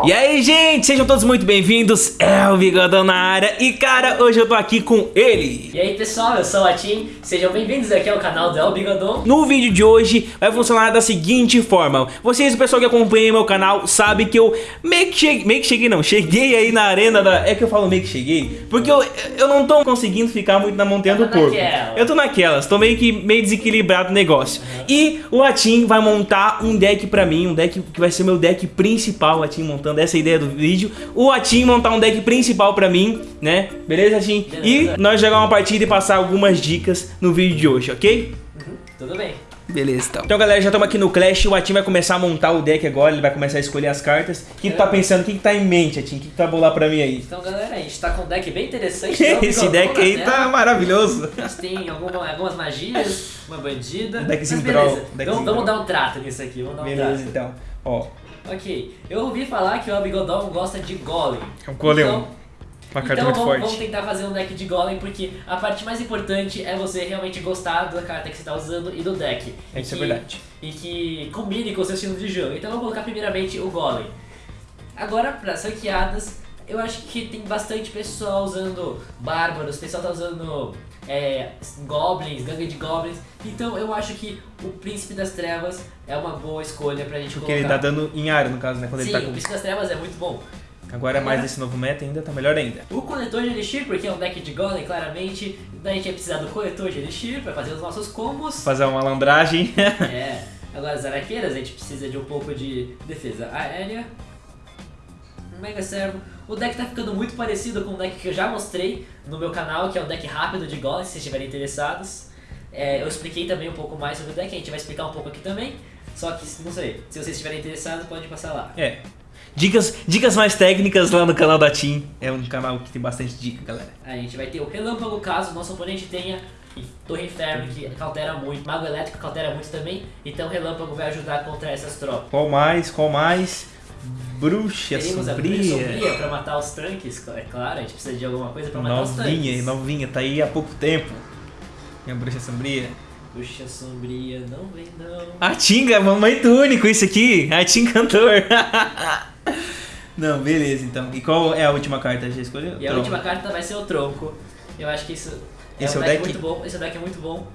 E aí, gente, sejam todos muito bem-vindos, é o Bigodão na área. E cara, hoje eu tô aqui com ele. E aí pessoal, eu sou o Atim, sejam bem-vindos aqui ao canal do El Bigodão. No vídeo de hoje vai funcionar da seguinte forma. Vocês, o pessoal que acompanha meu canal, sabe que eu meio que cheguei, meio que cheguei não, cheguei aí na arena da... É que eu falo meio que cheguei, porque eu, eu não tô conseguindo ficar muito na montanha do naquela. Eu tô naquelas, tô meio que meio desequilibrado o negócio. E o Atim vai montar um deck pra mim, um deck que vai ser meu deck principal O Atim montando, essa ideia do vídeo O Atim montar um deck principal pra mim, né? Beleza, Atim? Beleza. E nós jogar uma partida e passar algumas dicas no vídeo de hoje, ok? Uhum, Tudo bem Beleza, então. Então, galera, já estamos aqui no Clash. O Atim vai começar a montar o deck agora. Ele vai começar a escolher as cartas. O que tu tá pensando? O que, que tá em mente, Atim? O que, que tu vai bolar pra mim aí? Então galera, a gente tá com um deck bem interessante El Esse deck aí tá maravilhoso. A gente tem alguma- algumas magias, uma bandida Um deckzinho um deckzinho vamos, vamos dar um trato nisso aqui, vamos dar um Beleza, trato então. Ó, Ok, eu ouvi falar que o El Bigodão gosta de Golem É um golem. Então, uma carta então muito vamos, forte. vamos tentar fazer um deck de Golem, porque a parte mais importante é você realmente gostar da carta que você tá usando e do deck. É, Isso E é que- verdade. E que combine com o seu estilo de jogo. Então vou colocar primeiramente o Golem. Agora, para as ranqueadas, eu acho que tem bastante pessoal usando Bárbaros, o pessoal tá usando é, Goblins, gangue de Goblins. Então eu acho que o Príncipe das Trevas é uma boa escolha pra gente Porque colocar. ele tá dando em área, no caso, né? Quando Sim, ele tá o com. Príncipe das Trevas é muito bom. Agora, mais desse novo meta ainda, tá melhor ainda. O coletor de Elixir, porque é um deck de Golem, claramente, daí a gente vai precisar do coletor de Elixir pra fazer os nossos combos. Fazer uma malandragem. É, agora as araqueiras a gente precisa de um pouco de defesa aérea. Mega servo. O deck tá ficando muito parecido com o deck que eu já mostrei no meu canal, que é um deck rápido de Golem, se vocês estiverem interessados. É, eu expliquei também um pouco mais sobre o deck, a gente vai explicar um pouco aqui também. Só que, não sei, se vocês estiverem interessados, pode passar lá. é. Dicas, dicas mais técnicas lá no canal da Team. É um canal que tem bastante dica, galera. A gente vai ter o Relâmpago caso o nosso oponente tenha Torre Inferno, que cautera muito, Mago Elétrico cautera muito também, então o Relâmpago vai ajudar contra essas tropas. Qual mais? Qual mais? Bruxa Teremos a Bruxa sombria. Sombria pra matar os tanques, é claro, a gente precisa de alguma coisa pra matar os Novinha, tanques. novinha, tá aí há pouco tempo. Minha bruxa sombria. Bruxa Sombria, não vem não. A Tinga, mamãe único isso aqui. A Tim cantor. Não, beleza então. E qual é a última carta? Já escolheu? E a última carta vai ser o Tronco. Eu acho que isso Esse é um o deck, deck? muito bom. Esse deck é muito bom.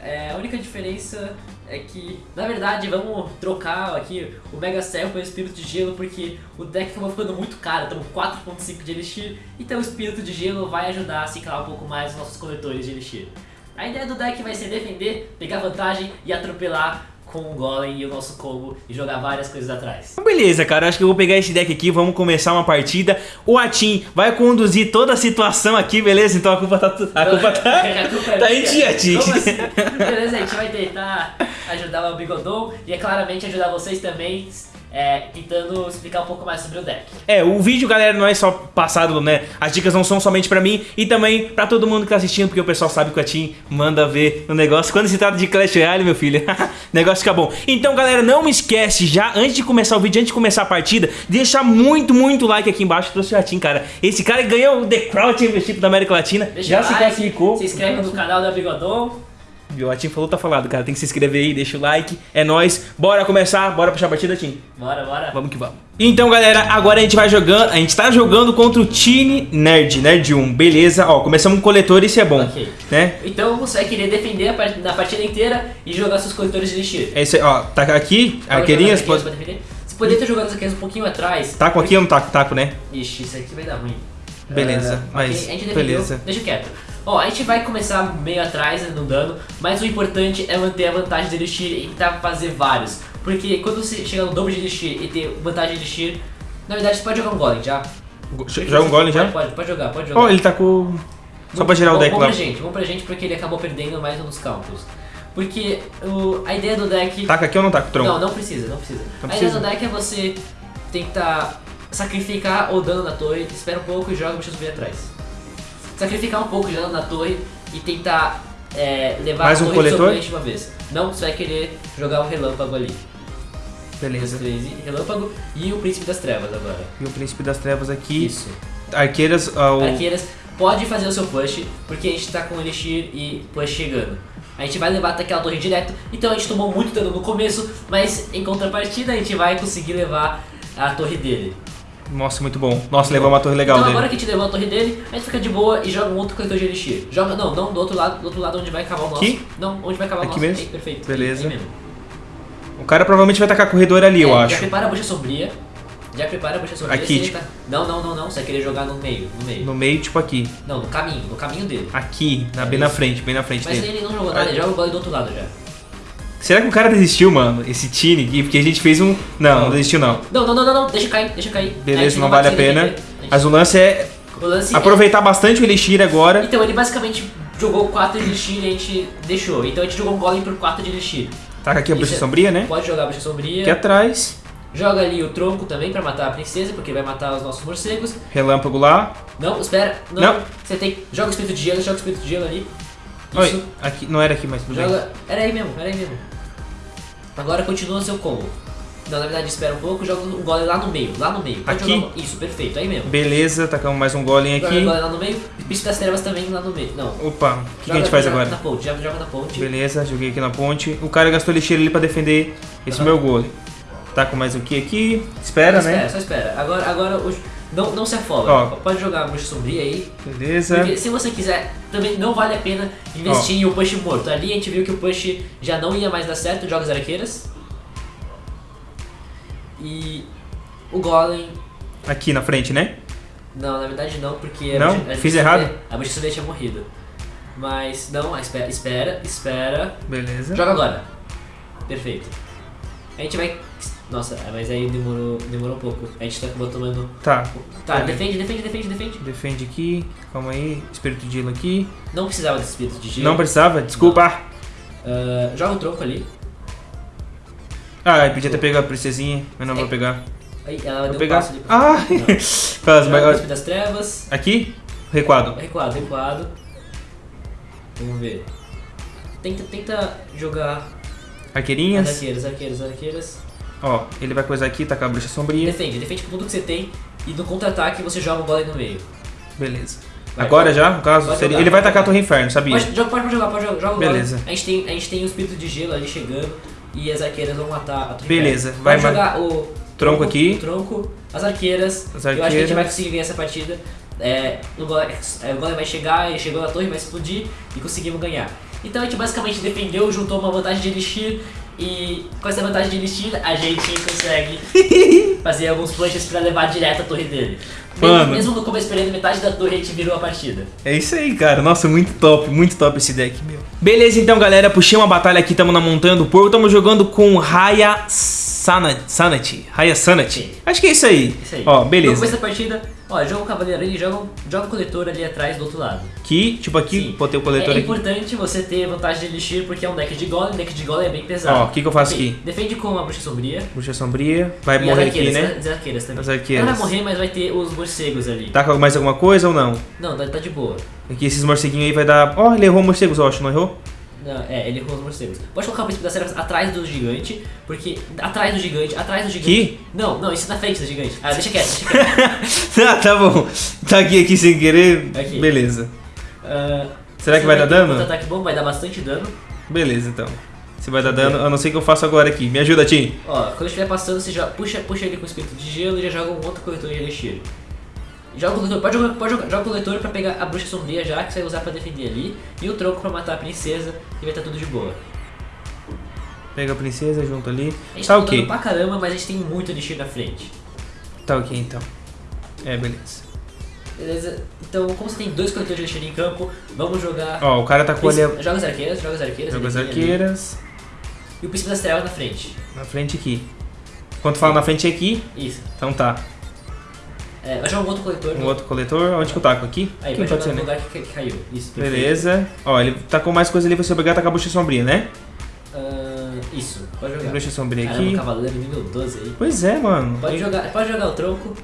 É, a única diferença é que, na verdade, vamos trocar aqui o Mega Servo pelo Espírito de Gelo, porque o deck acabou ficando muito caro, estamos 4.5 de Elixir, então o Espírito de Gelo vai ajudar a ciclar um pouco mais os nossos coletores de Elixir. A ideia do deck vai ser defender, pegar vantagem e atropelar com o Golem e o nosso combo e jogar várias coisas atrás. Então, Beleza, cara, acho que eu vou pegar esse deck aqui, vamos começar uma partida. O Atim vai conduzir toda a situação aqui, beleza? Então a culpa tá. A culpa tá. A culpa é tá em ti, Atim. Assim? Beleza, a gente vai tentar ajudar o Bigodon e é claramente ajudar vocês também, é, tentando explicar um pouco mais sobre o deck. É, o vídeo, galera, não é só passado, né? As dicas não são somente pra mim e também pra todo mundo que tá assistindo, porque o pessoal sabe que o Atim manda ver o negócio. Quando se trata de Clash Royale, meu filho, o negócio fica bom. Então, galera, não esquece já, antes de começar o vídeo, antes de começar a partida, deixar muito, muito like aqui embaixo. Trouxe o Atim, cara. Esse cara ganhou o The Crowd Championship da América Latina. Deixa já se classificou. Se inscreve no canal da Bigodon. O Atim falou, tá falado, cara. Tem que se inscrever aí, deixa o like. É nóis. Bora começar, bora puxar a partida, Atim. Bora, bora. Vamos que vamos. Então, galera, agora a gente vai jogando. A gente tá jogando contra o Tine Nerd, Nerd 1. Beleza, ó, começamos com coletor, isso é bom. Ok. Né? Então você vai querer defender a part- na partida inteira e jogar seus coletores de Elixir. É isso aí, ó. Tá aqui, Pode arqueirinhas. Pode... defender. Você poderia ter jogado as arqueiras um pouquinho atrás. Taco aqui ou não taco? Taco, né? Ixi, isso aqui vai dar ruim. Beleza, Ah, mas ok, a gente defendeu, beleza. Deixa quieto. Ó, a gente vai começar meio atrás no dano, mas o importante é manter a vantagem de Elixir e tentar fazer vários. Porque quando você chega no dobro de Elixir e ter vantagem de Elixir, na verdade você pode jogar um Golem já. Joga um golem já? Pode, pode, pode jogar, pode jogar. Ó, ele tá com. Só pra gerar o deck bom lá. pra gente, bom pra gente porque ele acabou perdendo mais um dos counters. Porque o, a ideia do deck... Taca aqui ou não taca? Tronco. Não, não precisa, não precisa. Não a precisa? ideia do deck é você tentar sacrificar o dano na torre, espera um pouco e joga o bicho subir atrás. Sacrificar um pouco de dano na torre e tentar é, levar Mais a um torre coletor? seu oponente de uma vez. Não, você vai querer jogar o relâmpago ali. Beleza. Crazy, relâmpago e o príncipe das trevas agora. E o príncipe das trevas aqui. Isso. Arqueiras. ó, o- Arqueiras, pode fazer o seu push, porque a gente tá com Elixir e push chegando. A gente vai levar até aquela torre direto, então a gente tomou muito dano no começo, mas em contrapartida a gente vai conseguir levar a torre dele. Nossa, muito bom. Nossa, levou uma torre legal então, dele. agora que a gente levou a torre dele, a gente fica de boa e joga um outro coletor de elixir. Joga, não, não, do outro lado, do outro lado onde vai acabar o nosso. Aqui? Não, onde vai acabar o Aqui nosso. mesmo? Aí, perfeito. Beleza. Aí, aí mesmo. O cara provavelmente vai tacar corredor ali, eu É, acho. Já prepara a bucha sombria. Já prepara a bucha sombria. Aqui, tipo- tá- Não, não, não, não. Você vai querer jogar no meio, no meio. No meio, tipo aqui. Não, no caminho, no caminho dele. Aqui, na, bem na frente, bem na frente Mas dele. ele não jogou nada, ele joga o gole do outro lado já. Será que o cara desistiu, mano? Esse aqui? Porque a gente fez um. Não, não desistiu não. Não, não, não, não, deixa cair, deixa cair. Beleza, não vale a pena. Mas o lance é O lance é- aproveitar bastante o Elixir agora. Então ele basicamente jogou 4 de elixir e a gente deixou. Então a gente jogou um golem por 4 de elixir. Taca aqui a bruxa é- sombria, né? Pode jogar a bruxa sombria. Aqui atrás. Joga ali o tronco também pra matar a princesa, porque vai matar os nossos morcegos. Relâmpago lá. Não, espera. Não. Não. Você tem. Joga o espírito de gelo, joga o espírito de gelo ali. Oi, aqui, não era aqui, mas tudo. Joga. Era aí mesmo, era aí mesmo. Agora continua o seu combo. Não, na verdade espera um pouco, joga um golem lá no meio, lá no meio. Pode Aqui? jogar Isso, perfeito, aí mesmo. Beleza, tacamos mais um golem Joga aqui. o golem lá no meio, príncipe das trevas também lá no meio. Não. Opa, o que, que a Joga- gente faz joga agora? Na ponte, joga, joga na ponte. Beleza, joguei aqui na ponte. O cara gastou Elixir ali pra defender esse Aham. meu golem. Taco mais um aqui aqui. Espera, só né? espera, só espera. Agora, agora o- não, não se afoga. Ó. Pode jogar a bruxa sombria aí. Beleza. Porque se você quiser, também não vale a pena investir em o push morto. Ali a gente viu que o push já não ia mais dar certo, joga as arqueiras. E o golem. Aqui na frente, né? Não, na verdade não, porque a Não? bruxa- a Fiz errado? sombria- A bruxa sombria tinha morrido. Mas não, espera, espera, espera. Beleza. Joga agora. Perfeito. A gente vai. Nossa, mas aí demorou, demorou um pouco. A gente tá tomando. Tá. Tá, defende, defende, defende, defende. Defende aqui. Calma aí. Espírito de gelo aqui. Não precisava desse espírito de gelo. Não precisava? Desculpa. Ah, joga o tronco ali. Ah, eu podia ter pegado a princesinha, mas não vou pegar. Aí ela Vou deu um pegar. passo ali pra Ah! Não. O mas- das trevas. Aqui? Recuado. Recuado, recuado. Vamos ver. Tenta, tenta jogar as Arqueirinhas. arqueiras, arqueiras, arqueiras. Ó, ele vai coisar aqui, tacar a bruxa sombria. Defende, defende com tudo que você tem. E no contra-ataque você joga o golem no meio. Beleza. Vai, Agora já, no caso, seria- jogar, ele vai tacar a. Torre Inferno, sabia? Pode, joga, pode jogar, pode jogar, joga Beleza. A gente, tem, a gente tem o espírito de gelo ali chegando. E as arqueiras vão matar a torre. Beleza, Pode vai, jogar o Tronco aqui. O tronco, as arqueiras. As Eu acho que a gente arqueiras. vai conseguir ganhar essa partida. É, o, golem, é, o golem vai chegar, ele chegou na torre, vai explodir e conseguimos ganhar. Então a gente basicamente defendeu, juntou uma vantagem de Elixir e com essa vantagem de Elixir a gente consegue fazer alguns punches pra levar direto a torre dele. Mesmo, Mano. mesmo no começo perdendo metade da torre, a gente virou a partida. É isso aí, cara. Nossa, muito top, muito top esse deck, meu. Beleza, então, galera. Puxei uma batalha aqui, tamo na Montanha do Porco. Tamo jogando com Raya Sanity. Raya Sanity. Acho que é isso aí. Isso aí. Ó, beleza. começo da partida, ó, joga o cavaleiro ali, joga, joga o coletor ali atrás do outro lado. Aqui, tipo aqui, Sim. botei o coletor é, é importante você ter vantagem de Elixir porque é um deck de golem, deck de golem é bem pesado. Ó, o que que eu faço aqui? Defende com a bruxa sombria. Bruxa sombria. Vai e morrer aqui, né? As arqueiras também. As arqueiras. Ela vai morrer, mas vai ter os morcegos ali. Tá com mais alguma coisa ou não? Não, tá, tá de boa. Aqui esses morceguinhos aí vai dar. Ó, ele errou morcegos, eu acho, não errou? Não, é, ele errou os morcegos. Pode colocar o príncipe das trevas atrás do gigante, porque. Atrás do gigante, atrás do gigante. Aqui? Não, não, isso na frente do gigante. Ah, deixa quieto, deixa quieto. ah, tá bom. Tá aqui, aqui sem querer. Aqui. Beleza. Ah, Será que você vai dar um dano? Contra-ataque bom, vai dar bastante dano. Beleza, então. Se vai dar dano, a não ser que eu faça agora aqui. Me ajuda, Tim. Ó, quando estiver passando, você já puxa, puxa ele com o espírito de gelo e já joga um outro coletor de elixir. Joga o coletor, pode jogar, pode jogar, joga o coletor pra pegar a bruxa sombria já, que você vai usar pra defender ali, e o tronco pra matar a princesa, e vai estar tudo de boa. Pega a princesa junto ali. A gente Tá tá ok. pra caramba, mas a gente tem muito elixir na frente. Tá ok, então. É, beleza. Beleza? Então, como você tem dois coletores de elixir em campo, vamos jogar... Ó, o cara tá com ali. a- Joga as arqueiras, joga as arqueiras. Joga as tem ali. arqueiras. E o príncipe das trevas na frente. Na frente aqui. Quando fala na frente é aqui, Isso. então tá. É, vai jogar um outro coletor. Um outro coletor, onde que eu taco? Aqui? Aí, aqui vai pode ser, no né? lugar que, que caiu. Isso, perfeito. Beleza. Ó, ele tacou mais coisa ali, você obrigar a tacar a bruxa sombria, né? Ah, isso, pode jogar. bruxa sombria Caramba, aqui. cavaleiro nível 12 aí. Pois é, mano. Pode jogar, pode jogar o tronco.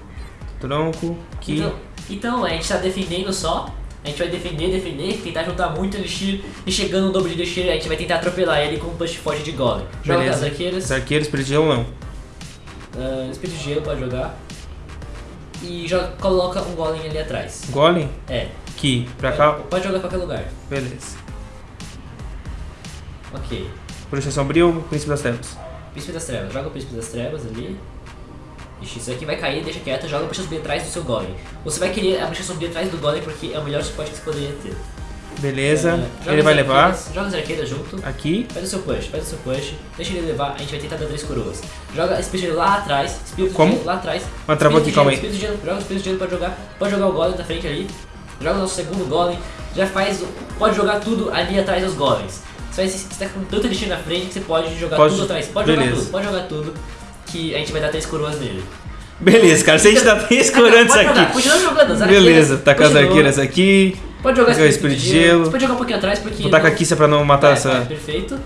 Tronco, aqui. Então, então, a gente tá defendendo só. A gente vai defender, defender, tentar juntar muito elixir e chegando no dobro de elixir, a gente vai tentar atropelar ele com um push forte de golem. Joga Beleza. as arqueiras, Os arqueiros, espírito de gelo não. ah, espírito de gelo pode jogar. E joga, coloca um golem ali atrás. Golem, É. aqui, pra cá. Pode, jogar qualquer lugar. Beleza. Ok. Bruxa sombria ou príncipe das trevas? Príncipe das trevas, joga o príncipe das trevas ali. Ixi, isso aqui vai cair, deixa quieto, joga a bruxa subir atrás do seu golem. Você vai querer a bruxa subir atrás do golem porque é o melhor suporte que você poderia ter. Beleza. É, ele vai levar arqueiras- Joga as arqueiras junto. aqui. Faz o seu push, faz o seu push, deixa ele levar, a gente vai tentar dar três coroas. Joga espírito lá atrás, espírito Como? gelo lá atrás. Mas travou aqui, calma aí. Espírito de gelo, joga o espírito de gelo, pode jogar, pode jogar o golem da frente ali. Joga o nosso segundo golem, já faz, pode jogar tudo ali atrás dos golems. Você, vai, você tá com tanto lixinho na frente que você pode jogar Pode- tudo atrás. Pode jogar beleza. tudo, pode jogar tudo, que a gente vai dar três coroas nele. Beleza, cara. Se a gente três Pode corantes jogar, aqui. Continua jogando as arqueiras. Beleza, tá com as arqueiras aqui. Pode jogar Jogar espírito, de gelo. Você pode jogar um pouquinho atrás porque... Vou tacar não- aqui se é pra não matar Vai, essa. vai, perfeito.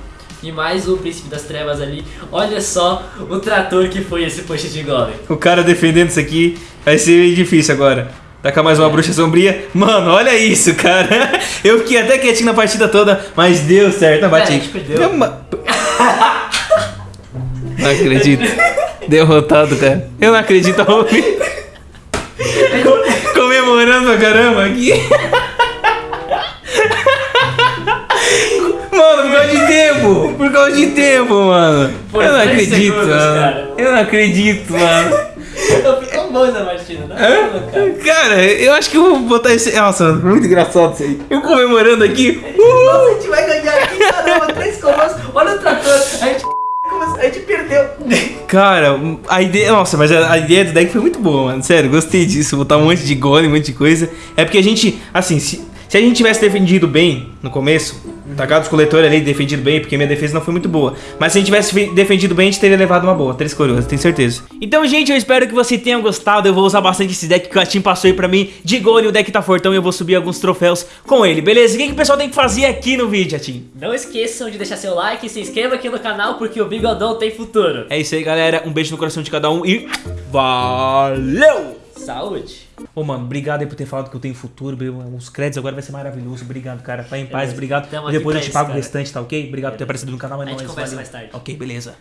E mais o príncipe das trevas ali. Olha só o trator que foi esse push de golem. O cara defendendo isso aqui vai ser difícil agora. Tacar mais uma bruxa sombria. Mano, olha isso, cara. Eu fiquei até quietinho na partida toda, mas deu certo. Não, bate É, a gente perdeu. Não acredito. Derrotado, cara. Eu não acredito, Raul. Comemorando pra caramba aqui. Mano, por causa de tempo! Por causa de tempo, mano! Eu não acredito, segundos, mano! cara. Eu não acredito, mano! Eu fico tão bom essa partida, né? cara? Cara, eu acho que eu vou botar esse. Nossa, muito engraçado isso aí. Eu comemorando aqui. Nossa, a gente vai Cara, a ideia. Nossa, mas a, ideia do deck foi muito boa, mano. Sério, gostei disso. Botar um monte de golem, um monte de coisa. É porque a gente, assim, se, se a gente tivesse defendido bem no começo, tacado os coletores ali, defendido bem, porque minha defesa não foi muito boa. Mas se a gente tivesse fe- defendido bem, a gente teria levado uma boa. Três coroas, tenho certeza. Então, gente, eu espero que você tenha gostado. Eu vou usar bastante esse deck que o Atim passou aí pra mim. De golem, o deck tá fortão e eu vou subir alguns troféus com ele, beleza? O que, que o pessoal tem que fazer aqui no vídeo, Atim? Não esqueçam de deixar seu like e se inscreva aqui no canal porque o Bigodão tem futuro. É isso aí, galera. Um beijo no coração de cada um e. Valeu! Saúde. Ô, mano, obrigado aí por ter falado que eu tenho futuro. Os créditos agora vai ser maravilhoso. Obrigado, cara. Vai em paz, Beleza. obrigado. Tamo Depois eu te pago o restante, tá ok? Obrigado por ter aparecido no canal, mas A não é isso, conversa valeu. mais tarde. Ok, beleza.